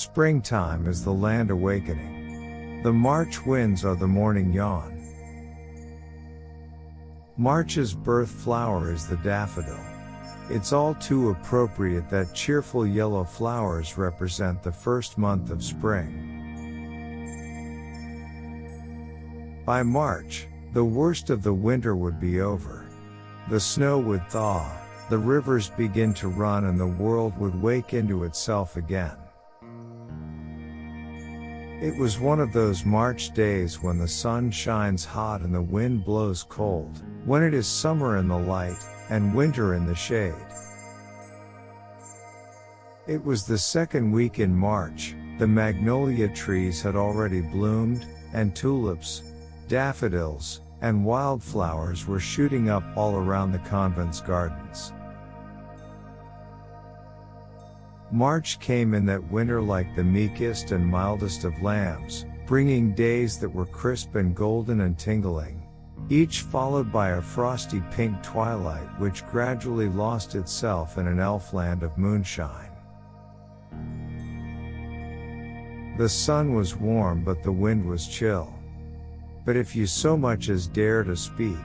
Springtime is the land awakening. The March winds are the morning yawn. March's birth flower is the daffodil. It's all too appropriate that cheerful yellow flowers represent the first month of spring. By March, the worst of the winter would be over. The snow would thaw, the rivers begin to run and the world would wake into itself again. It was one of those March days when the sun shines hot and the wind blows cold, when it is summer in the light, and winter in the shade. It was the second week in March, the magnolia trees had already bloomed, and tulips, daffodils, and wildflowers were shooting up all around the convent's gardens. March came in that winter like the meekest and mildest of lambs, bringing days that were crisp and golden and tingling, each followed by a frosty pink twilight which gradually lost itself in an elfland of moonshine. The sun was warm but the wind was chill. But if you so much as dare to speak,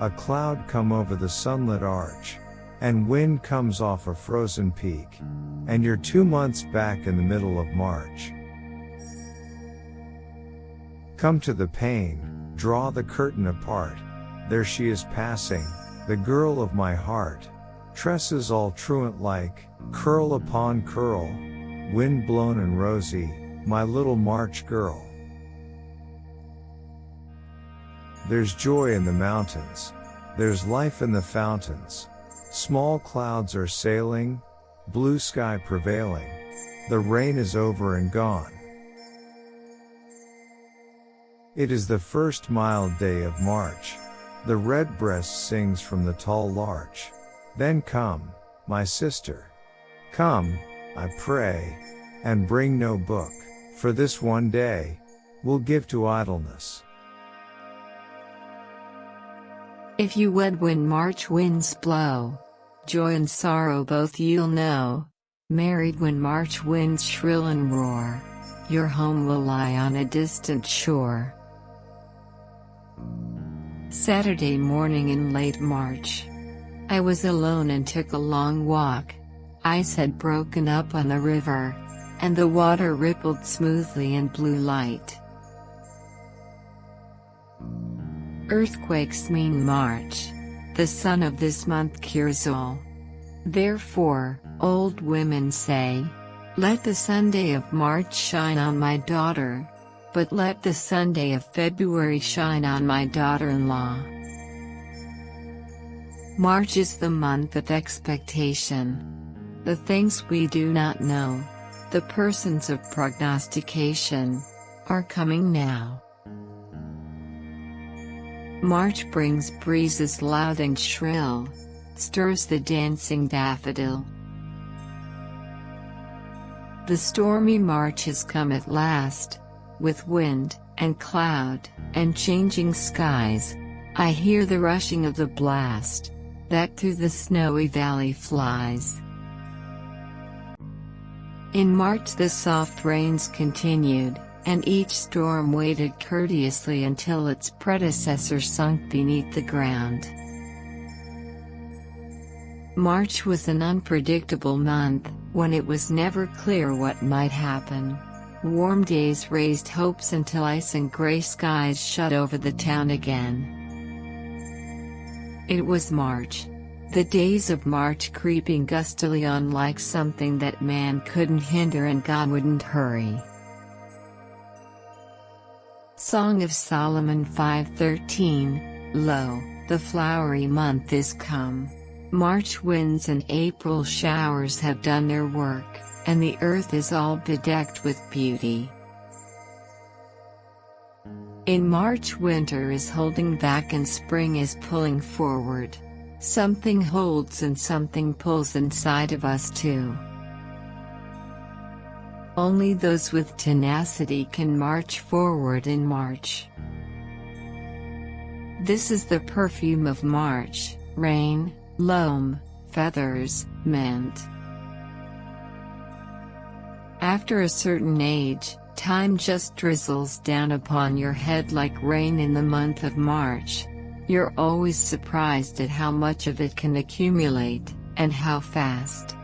a cloud come over the sunlit arch, and wind comes off a frozen peak, and you're two months back in the middle of March. Come to the pane, draw the curtain apart, there she is passing, the girl of my heart, tresses all truant like, curl upon curl, wind blown and rosy, my little March girl. There's joy in the mountains. There's life in the fountains. Small clouds are sailing, blue sky prevailing. The rain is over and gone. It is the first mild day of March. The redbreast sings from the tall larch. Then come, my sister. Come, I pray, and bring no book, for this one day, we'll give to idleness. If you wed when March winds blow, joy and sorrow both you'll know. Married when March winds shrill and roar, your home will lie on a distant shore. Saturday morning in late March. I was alone and took a long walk. Ice had broken up on the river, and the water rippled smoothly in blue light. Earthquakes mean March. The sun of this month cures all. Therefore, old women say, Let the Sunday of March shine on my daughter. But let the Sunday of February shine on my daughter-in-law. March is the month of expectation. The things we do not know, the persons of prognostication, are coming now. March brings breezes loud and shrill, stirs the dancing daffodil. The stormy March has come at last, with wind, and cloud, and changing skies. I hear the rushing of the blast, that through the snowy valley flies. In March the soft rains continued, and each storm waited courteously until its predecessor sunk beneath the ground. March was an unpredictable month, when it was never clear what might happen. Warm days raised hopes until ice and gray skies shut over the town again. It was March. The days of March creeping gustily on like something that man couldn't hinder and God wouldn't hurry. Song of Solomon 5:13 Lo, the flowery month is come. March winds and April showers have done their work, and the earth is all bedecked with beauty. In March winter is holding back and spring is pulling forward. Something holds and something pulls inside of us too. Only those with tenacity can march forward in March. This is the perfume of March, rain, loam, feathers, mint. After a certain age, time just drizzles down upon your head like rain in the month of March. You're always surprised at how much of it can accumulate, and how fast.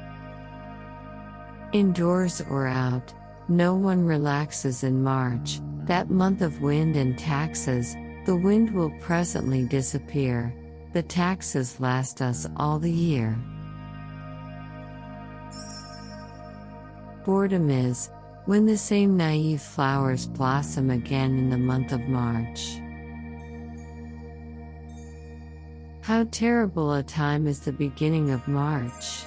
Indoors or out, no one relaxes in March, that month of wind and taxes, the wind will presently disappear, the taxes last us all the year. Boredom is, when the same naive flowers blossom again in the month of March. How terrible a time is the beginning of March.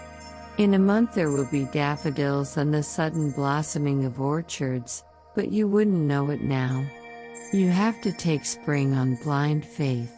In a month there will be daffodils and the sudden blossoming of orchards, but you wouldn't know it now. You have to take spring on blind faith.